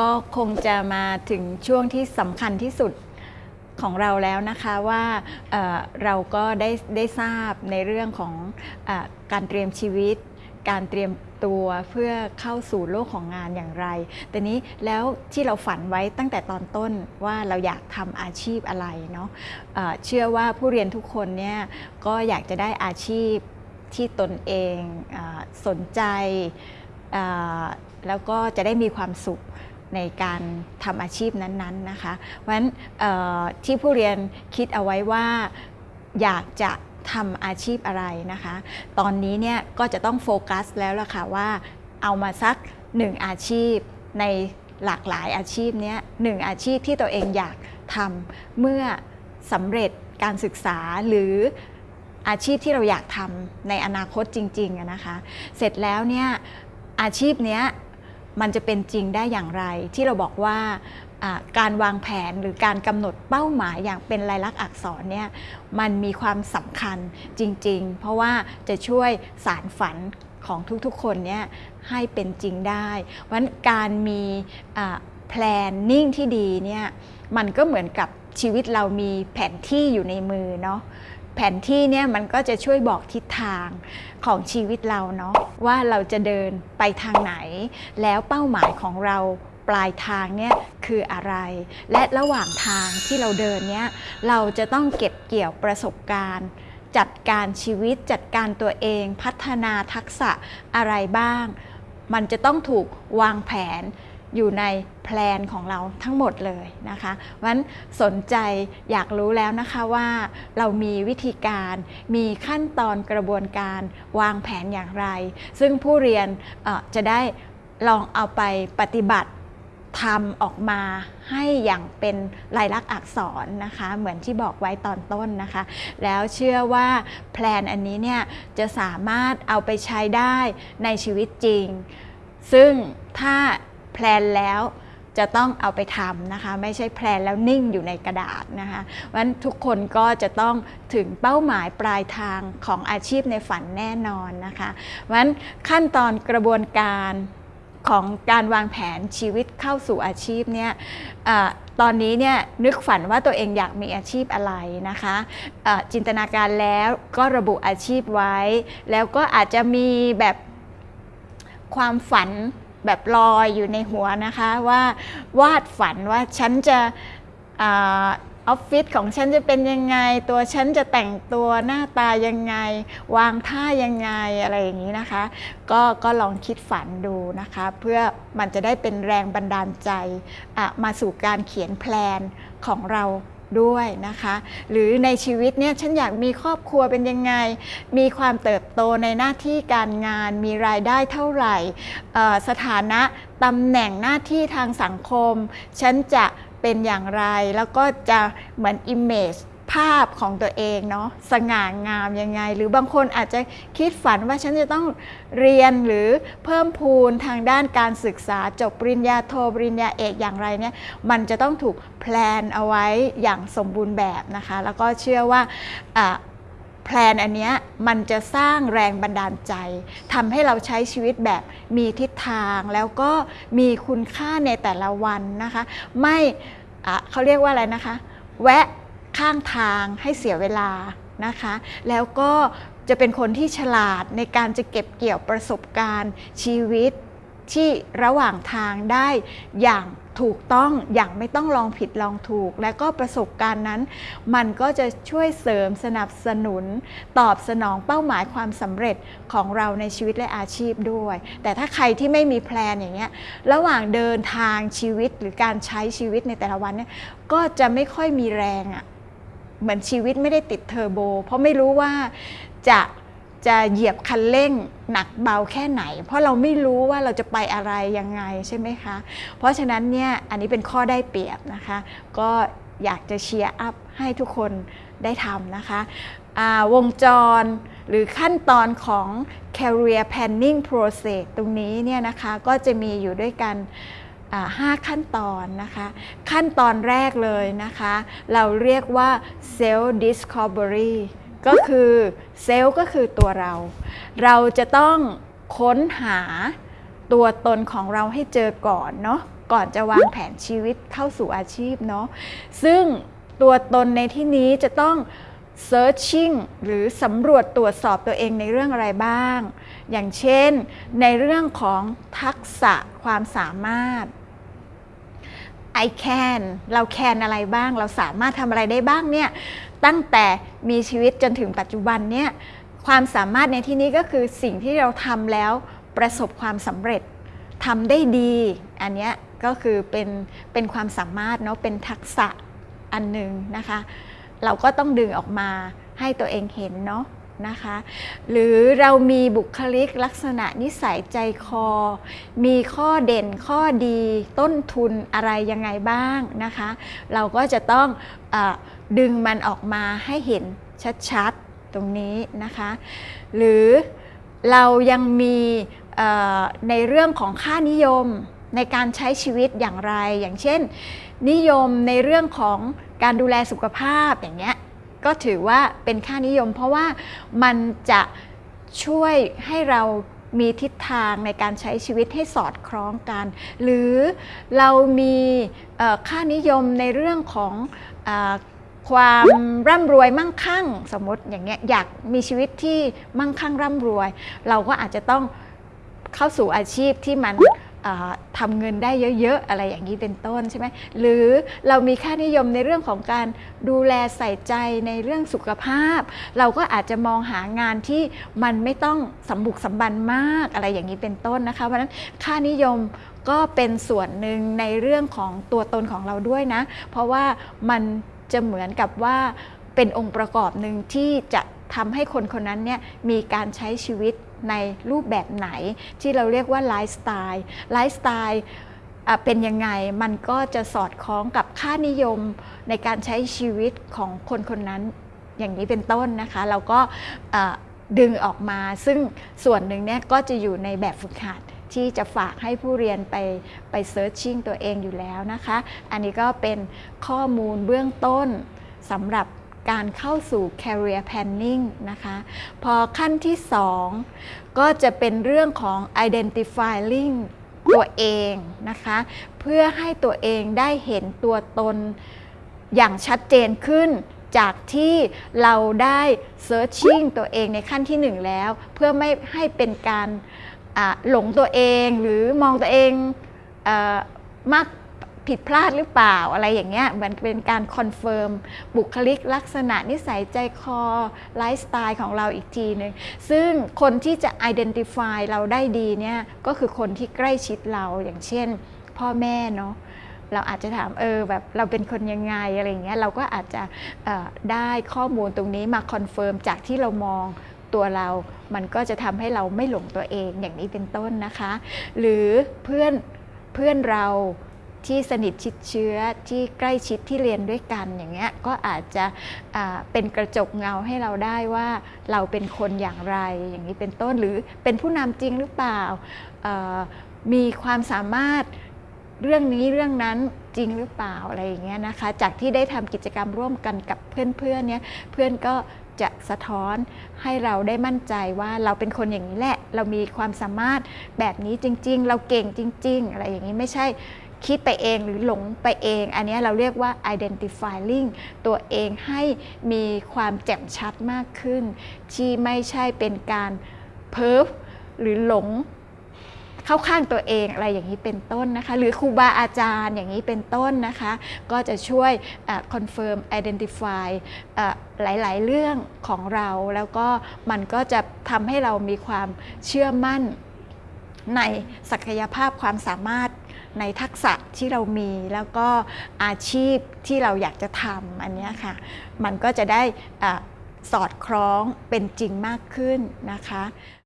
ก็คงจะมาถึงช่วงที่สำคัญที่สุดของเราแล้วนะคะว่าเเราก็ได้ได้ทราบในเรื่องของอการเตรียมชีวิต การเตรียมตัวเพื่อเข้าสู่โลกของงานอย่างไร แต่นี้แล้วที่เราฝันไว้ตั้งแต่ตอนต้นว่าเราอยากทำอาชีพอะไรเนาะเอ่อเชื่อว่าผู้เรียนทุกคนเนี่ยก็อยากจะได้อาชีพที่ตนเองอสนใจแล้วก็จะได้มีความสุข ในการทำอาชีพนั้นๆนะคะเพราะฉะนั้นที่ผู้เรียนคิดเอาไว้ว่าอยากจะทำอาชีพอะไรนะคะ ตอนนี้เนี่ยก็จะต้องโฟกัสแล้วล่ะค่ะว่าเอามาสักหนึ่งอาชีพในหลากหลายอาชีพเนี้ยหนึ่งอาชีพที่ตัวเองอยากทำเมื่อสำเร็จการศึกษาหรืออาชีพที่เราอยากทำในอนาคตจริงๆนะคะ เสร็จแล้วเนี่ยอาชีพเนี้ย มันจะเป็นจริงได้อย่างไร ที่เราบอกว่าการวางแผนหรือการกำหนดเป้าหมายอย่างเป็นลายลักษณ์อักษรเนี่ยมันมีความสำคัญจริง ๆ เพราะว่าจะช่วยสารฝันของทุกๆคนเนี่ยให้เป็นจริงได้ เพราะฉะนั้นการมีแพลนนิ่งที่ดีเนี่ยมันก็เหมือนกับชีวิตเรามีแผนที่อยู่ในมือเนาะ แผนที่เนี่ยมันก็จะช่วยบอกทิศทางของชีวิตเราเนาะว่าเราจะเดินไปทางไหน แล้วเป้าหมายของเราปลายทางเนี่ยคืออะไร และระหว่างทางที่เราเดินเนี่ยเราจะต้องเก็บเกี่ยวประสบการณ์ จัดการชีวิตจัดการตัวเอง พัฒนาทักษะอะไรบ้าง มันจะต้องถูกวางแผน อยู่ในแพลนของเราทั้งหมดเลยนะคะเพราะฉะนั้นสนใจอยากรู้แล้วนะคะว่าเรามีวิธีการมีขั้นตอนกระบวนการวางแผนอย่างไร ซึ่งผู้เรียนจะได้ลองเอาไปปฏิบัติทำออกมาให้อย่างเป็นลายลักษณ์อักษรนะคะ เหมือนที่บอกไว้ตอนต้นนะคะ แล้วเชื่อว่าแพลนอันนี้เนี่ยจะสามารถเอาไปใช้ได้ในชีวิตจริง ซึ่งถ้า ลนแล้วจะต้องเอาไปทำนะคะ ไม่ใช่แพลนแล้วนิ่งอยู่ในกระดาษนะคะเพราะฉะนั้นทุกคนก็จะต้องถึงเป้าหมายปลายทางของอาชีพในฝันแน่นอนนะคะเพราะฉะนั้นขั้นตอนกระบวนการของการวางแผนชีวิตเข้าสู่อาชีพเนี่ยอตอนนี้เนี่ยนึกฝันว่าตัวเองอยากมีอาชีพอะไรนะคะะจินตนาการแล้วก็ระบุอาชีพไว้ แล้วก็อาจจะมีแบบความฝัน แบบลอยอยู่ในหัวนะคะ ว่าวาดฝันว่าฉันจะออฟฟิศของฉันจะเป็นยังไง ตัวฉันจะแต่งตัวหน้าตายังไง วางท่ายังไงอะไรอย่างนี้นะคะ ก็ก็ลองคิดฝันดูนะคะ เพื่อมันจะได้เป็นแรงบันดาลใจมาสู่การเขียนแพลนของเรา ด้วยนะคะ หรือในชีวิตเนี่ยฉันอยากมีครอบครัวเป็นยังไง มีความเติบโตในหน้าที่การงาน มีรายได้เท่าไหร่ สถานะตำแหน่งหน้าที่ทางสังคม ฉันจะเป็นอย่างไร แล้วก็จะเหมือน image ภาพของตัวเองเนาะสง่างามยังไง หรือบางคนอาจจะคิดฝันว่าฉันจะต้องเรียนหรือเพิ่มพูนทางด้านการศึกษาจบปริญญาโทปริญญาเอกอย่างไรเนี่ยมันจะต้องถูกแพลนเอาไว้อย่างสมบูรณ์แบบนะคะ แล้วก็เชื่อว่าแพลนอันนี้มันจะสร้างแรงบันดาลใจทำให้เราใช้ชีวิตแบบมีทิศทางแล้วก็มีคุณค่าในแต่ละวันนะคะ ไม่เขาเรียกว่าอะไรนะคะ แวะ ข้างทางให้เสียเวลานะคะ แล้วก็จะเป็นคนที่ฉลาดในการจะเก็บเกี่ยวประสบการณ์ชีวิตที่ระหว่างทางได้อย่างถูกต้องอย่างไม่ต้องลองผิดลองถูก และก็ประสบการณ์นั้น มันก็จะช่วยเสริมสนับสนุน ตอบสนองเป้าหมายความสำเร็จของเราในชีวิตและอาชีพด้วย แต่ถ้าใครที่ไม่มีแพลนอย่างเงี้ยระหว่างเดินทางชีวิตหรือการใช้ชีวิตในแต่ละวันเนี่ยก็จะไม่ค่อยมีแรงอะ่ะ เหมือนชีวิตไม่ได้ติดเทอร์โบ เพราะไม่รู้ว่าจะจะเหยียบคันเร่งหนักเบาแค่ไหน เพราะเราไม่รู้ว่าเราจะไปอะไรยังไงใช่ไหมคะ เพราะฉะนั้นเนี่ยอันนี้เป็นข้อได้เปรียบนะคะ ก็อยากจะเชียร์อัพให้ทุกคนได้ทำนะคะวงจรหรือขั้นตอนของ career planning process ตรงนี้เนี่ยนะคะก็จะมีอยู่ด้วยกัน 5 ขั้นตอนนะคะ ขั้นตอนแรกเลยนะคะ เราเรียกว่า self discovery ก็คือเซลล์ก็คือตัวเรา เราจะต้องค้นหาตัวตนของเราให้เจอก่อนเนาะก่อนจะวางแผนชีวิตเข้าสู่อาชีพเนาะซึ่งตัวตนในที่นี้จะต้อง searching หรือสำรวจตรวจสอบตัวเองในเรื่องอะไรบ้าง อย่างเช่นในเรื่องของทักษะความสามารถ I can เรา can อะไรบ้าง เราสามารถทำอะไรได้บ้างเนี่ย ตั้งแต่มีชีวิตจนถึงปัจจุบันเนี่ย ความสามารถในที่นี้ก็คือสิ่งที่เราทำแล้วประสบความสำเร็จทำได้ดี อันนี้ก็คือเป็นเป็นความสามารถเนาะ เป็นทักษะอันหนึ่งนะคะ เราก็ต้องดึงออกมาให้ตัวเองเห็นเนาะ นะคะ หรือเรามีบุคลิกลักษณะนิสัยใจคอ มีข้อเด่นข้อดีต้นทุนอะไรยังไงบ้างนะคะ เราก็จะต้องอดึงมันออกมาให้เห็นชัดๆตรงนี้นะคะ หรือเรายังมีในเรื่องของค่านิยมในการใช้ชีวิตอย่างไร อย่างเช่น นิยมในเรื่องของการดูแลสุขภาพอย่างเงี้ย ก็ถือว่าเป็นค่านิยม เพราะว่ามันจะช่วยให้เรามีทิศทางในการใช้ชีวิตให้สอดคล้องกัน หรือเรามีค่านิยมในเรื่องของอความร่ำรวยมั่งคั่ง สมมติอย่างเงี้ยอยากมีชีวิตที่มั่งคั่งร่ำรวย เราก็อาจจะต้องเข้าสู่อาชีพที่มัน ทำเงินได้เยอะๆ อะไรอย่างนี้เป็นต้นใช่ไหมหรือเรามีค่านิยมในเรื่องของการดูแลใส่ใจในเรื่องสุขภาพ เราก็อาจจะมองหางานที่มันไม่ต้องสมบุกสมบันมากอะไรอย่างนี้เป็นต้นนะคะเพราะฉะนั้นค่านิยมก็เป็นส่วนหนึ่งในเรื่องของตัวตนของเราด้วยนะ เพราะว่ามันจะเหมือนกับว่าเป็นองค์ประกอบหนึ่งที่จะทำให้คนคนนั้นเนี่ยมีการใช้ชีวิต ในรูปแบบไหน ที่เราเรียกว่าไลฟ์สไตล์ไลฟ์สไตล์เป็นยังไงมันก็จะสอดคล้องกับค่านิยมในการใช้ชีวิตของคนคนนั้นอย่างนี้เป็นต้นนะคะ เราก็ดึงออกมา ซึ่งส่วนหนึ่งเนี่ยก็จะอยู่ในแบบฝึกหัดที่จะฝากให้ผู้เรียนไปไป searching ตัวเองอยู่แล้วนะคะ อันนี้ก็เป็นข้อมูลเบื้องต้นสำหรับ การเข้าสู่ career planning นะคะ พอขั้นที่ 2 ก็จะเป็นเรื่องของ identifying ตัวเองนะคะ เพื่อให้ตัวเองได้เห็นตัวตนอย่างชัดเจนขึ้นจากที่เราได้ searching ตัวเองในขั้นที่ 1 แล้ว เพื่อไม่ให้เป็นการหลงตัวเองหรือมองตัวเองอมาก ผิดพลาดหรือเปล่าอะไรอย่างเงี้ยเหมือนเป็นการ confirm บุคลิกลักษณะนิสัยใจคอไลฟ์สไตล์ของเราอีกทีหนึ่งซึ่งคนที่จะ identify เราได้ดีเนี่ยก็คือคนที่ใกล้ชิดเราอย่างเช่น พ่อแม่เนาะเราอาจจะถามเออแบบเราเป็นคนยังไงอะไรเงี้ยเราก็อาจจะออได้ข้อมูลตรงนี้มา confirm จากที่เรามองตัวเรา มันก็จะทำให้เราไม่หลงตัวเองอย่างนี้เป็นต้นนะคะ หรือเพื่อนเพื่อนเรา ที่สนิทชิดเชื้อที่ใกล้ชิดที่เรียนด้วยกันอย่างเงี้ยก็อาจจะเป็นกระจกเงาให้เราได้ว่าเราเป็นคนอย่างไรอย่างนี้เป็นต้นหรือเป็นผู้นำจริงหรือเปล่า มีความสามารถเรื่องนี้เรื่องนั้นจริงหรือเปล่าอะไรอย่างเงี้ยนะคะ จากที่ได้ทำกิจกรรมร่วมกันกับเพื่อนๆเนี่ยเพื่อนก็จะสะท้อนให้เราได้มั่นใจว่าเราเป็นคนอย่างนี้แหละ เรามีความสามารถแบบนี้จริง ๆ เราเก่งจริง ๆ อะไรอย่างนี้ไม่ใช่ คิดไปเองหรือหลงไปเอง อันนี้เราเรียกว่า identifying ตัวเองให้มีความแจ่มชัดมากขึ้น ที่ไม่ใช่เป็นการเพิร์ฟหรือหลงเข้าข้างตัวเองอะไรอย่างนี้เป็นต้นนะคะ หรือครูบาอาจารย์อย่างนี้เป็นต้นนะคะ ก็จะช่วยconfirm identify เอ่อหลาย ๆ เรื่องของเรา แล้วก็มันก็จะทำให้เรามีความเชื่อมั่นในศักยภาพความสามารถ ในทักษะที่เรามีแล้วก็อาชีพที่เราอยากจะทำอันเนี้ยค่ะ มันก็จะได้อสอดคล้องเป็นจริงมากขึ้นนะคะ